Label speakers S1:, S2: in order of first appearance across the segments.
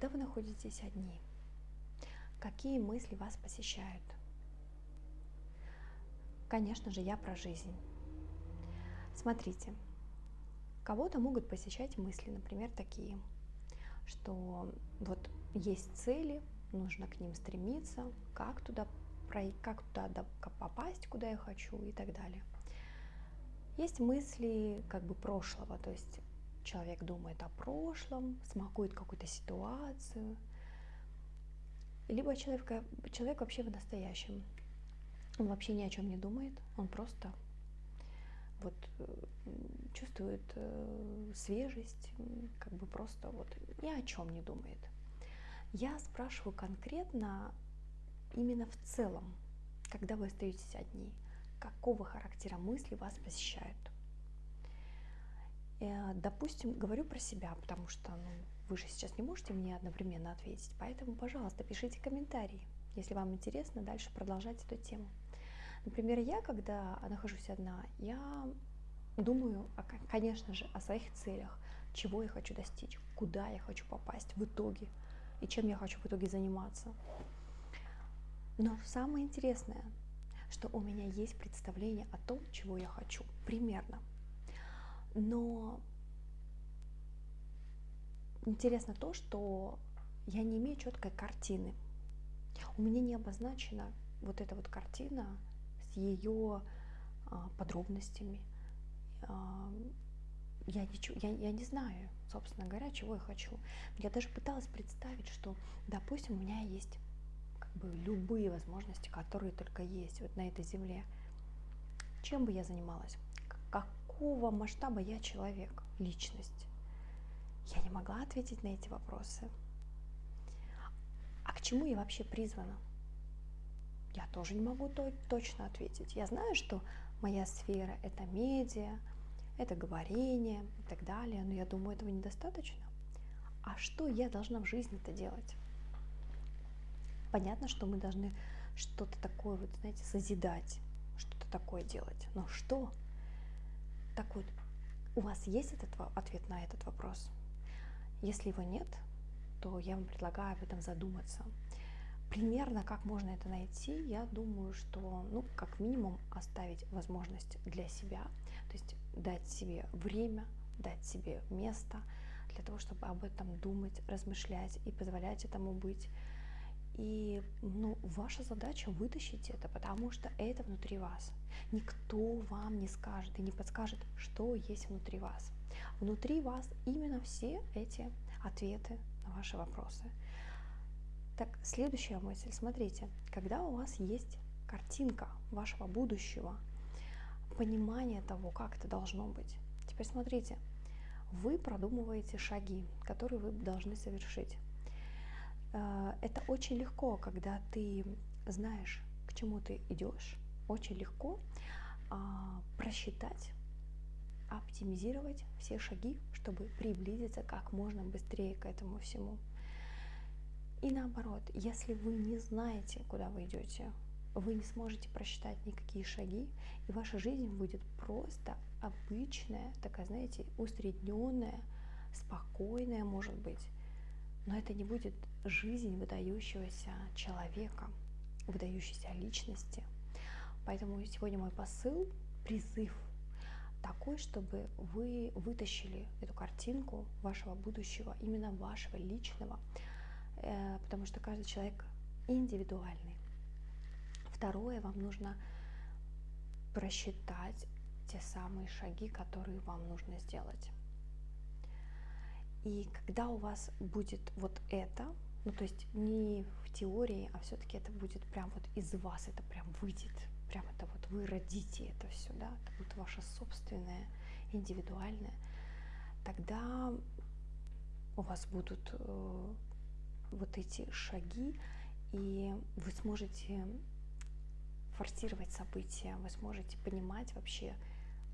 S1: Когда вы находитесь одни, какие мысли вас посещают? Конечно же, я про жизнь. Смотрите, кого-то могут посещать мысли, например, такие, что вот есть цели, нужно к ним стремиться, как туда, как туда попасть, куда я хочу и так далее. Есть мысли как бы прошлого, то есть человек думает о прошлом, смакует какую-то ситуацию, либо человек, человек вообще в настоящем. Он вообще ни о чем не думает, он просто вот э, чувствует э, свежесть, как бы просто вот ни о чем не думает. Я спрашиваю конкретно именно в целом, когда вы остаетесь одни, какого характера мысли вас посещают. Э, допустим, говорю про себя, потому что ну, вы же сейчас не можете мне одновременно ответить, поэтому, пожалуйста, пишите комментарии, если вам интересно дальше продолжать эту тему. Например, я, когда нахожусь одна, я думаю, конечно же, о своих целях, чего я хочу достичь, куда я хочу попасть в итоге и чем я хочу в итоге заниматься. Но самое интересное, что у меня есть представление о том, чего я хочу, примерно. Но интересно то, что я не имею четкой картины. У меня не обозначена вот эта вот картина с ее а, подробностями. А, я, не, я, я не знаю, собственно говоря, чего я хочу. Я даже пыталась представить, что, допустим, у меня есть как бы любые возможности, которые только есть вот на этой земле. Чем бы я занималась? Какого масштаба я человек, личность? Я не могла ответить на эти вопросы. А к чему я вообще призвана? Я тоже не могу точно ответить. Я знаю, что моя сфера – это медиа, это говорение и так далее, но я думаю, этого недостаточно. А что я должна в жизни-то делать? Понятно, что мы должны что-то такое, вот, знаете, созидать, что-то такое делать. Но что? Так вот, у вас есть этот ответ на этот вопрос? Если его нет, то я вам предлагаю об этом задуматься. Примерно как можно это найти, я думаю, что, ну, как минимум оставить возможность для себя, то есть дать себе время, дать себе место для того, чтобы об этом думать, размышлять и позволять этому быть. И ну, ваша задача вытащить это, потому что это внутри вас. Никто вам не скажет и не подскажет, что есть внутри вас. Внутри вас именно все эти ответы на ваши вопросы. Так, следующая мысль. Смотрите, когда у вас есть картинка вашего будущего, понимание того, как это должно быть. Теперь смотрите, вы продумываете шаги, которые вы должны совершить. Э, это очень легко, когда ты знаешь, к чему ты идешь. Очень легко а, просчитать, оптимизировать все шаги, чтобы приблизиться как можно быстрее к этому всему. И наоборот, если вы не знаете, куда вы идете, вы не сможете просчитать никакие шаги, и ваша жизнь будет просто обычная, такая, знаете, усредненная, спокойная, может быть. Но это не будет жизнь выдающегося человека, выдающейся личности. Поэтому сегодня мой посыл, призыв такой, чтобы вы вытащили эту картинку вашего будущего, именно вашего личного, э, потому что каждый человек индивидуальный. Второе, вам нужно просчитать те самые шаги, которые вам нужно сделать. И когда у вас будет вот это, ну то есть не в теории, а все-таки это будет прям вот из вас, это прям выйдет, прям это вот вы родите это все, да, это будет ваше собственное, индивидуальное, тогда у вас будут э, вот эти шаги, и вы сможете форсировать события, вы сможете понимать вообще,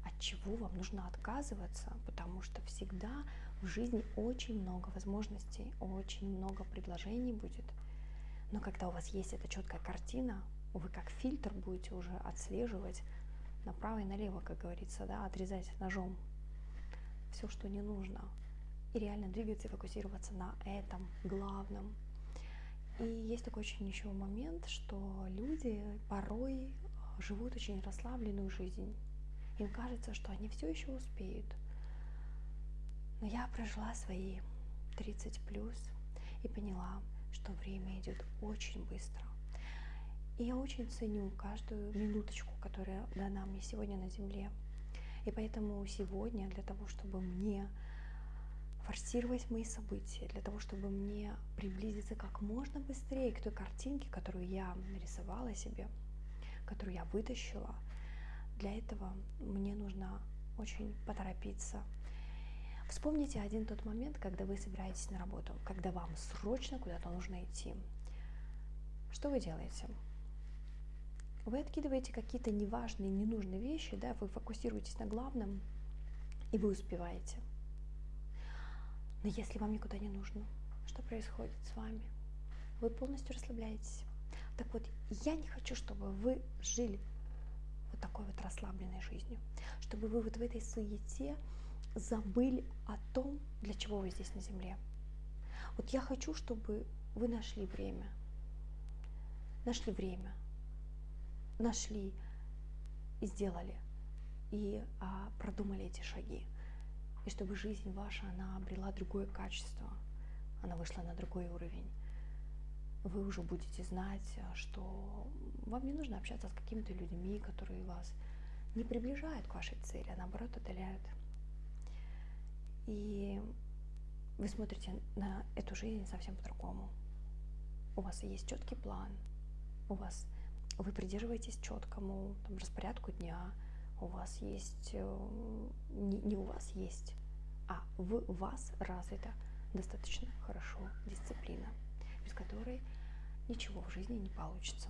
S1: от чего вам нужно отказываться, потому что всегда в жизни очень много возможностей, очень много предложений будет. Но когда у вас есть эта четкая картина, вы как фильтр будете уже отслеживать направо и налево, как говорится, да, отрезать ножом все, что не нужно. и реально двигаться и фокусироваться на этом главном. И есть такой очень еще момент, что люди порой живут очень расслабленную жизнь. Им кажется, что они все еще успеют. Но я прожила свои 30 плюс и поняла, что время идет очень быстро. И я очень ценю каждую минуточку, которая дана мне сегодня на Земле. И поэтому сегодня для того, чтобы мне форсировать мои события, для того, чтобы мне приблизиться как можно быстрее к той картинке, которую я нарисовала себе, которую я вытащила, для этого мне нужно очень поторопиться. Вспомните один тот момент, когда вы собираетесь на работу, когда вам срочно куда-то нужно идти. Что вы делаете? Вы откидываете какие-то неважные, ненужные вещи, да, вы фокусируетесь на главном, и вы успеваете. Но если вам никуда не нужно, что происходит с вами? Вы полностью расслабляетесь. Так вот, я не хочу, чтобы вы жили вот такой вот расслабленной жизнью, чтобы вы вот в этой суете забыли о том, для чего вы здесь на Земле. Вот я хочу, чтобы вы нашли время, нашли время, нашли и сделали, и а, продумали эти шаги. И чтобы жизнь ваша, она обрела другое качество, она вышла на другой уровень. Вы уже будете знать, что вам не нужно общаться с какими-то людьми, которые вас не приближают к вашей цели, а наоборот отдаляют. И вы смотрите на эту жизнь совсем по-другому. У вас есть четкий план, у вас вы придерживаетесь четкому там, распорядку дня, у вас есть, э, не, не у вас есть, а в вас развита достаточно хорошо дисциплина, без которой ничего в жизни не получится.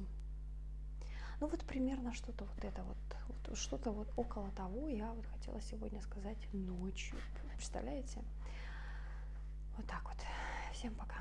S1: Ну вот примерно что-то вот это вот, вот что-то вот около того я вот хотела сегодня сказать ночью. Представляете? Вот так вот. Всем пока.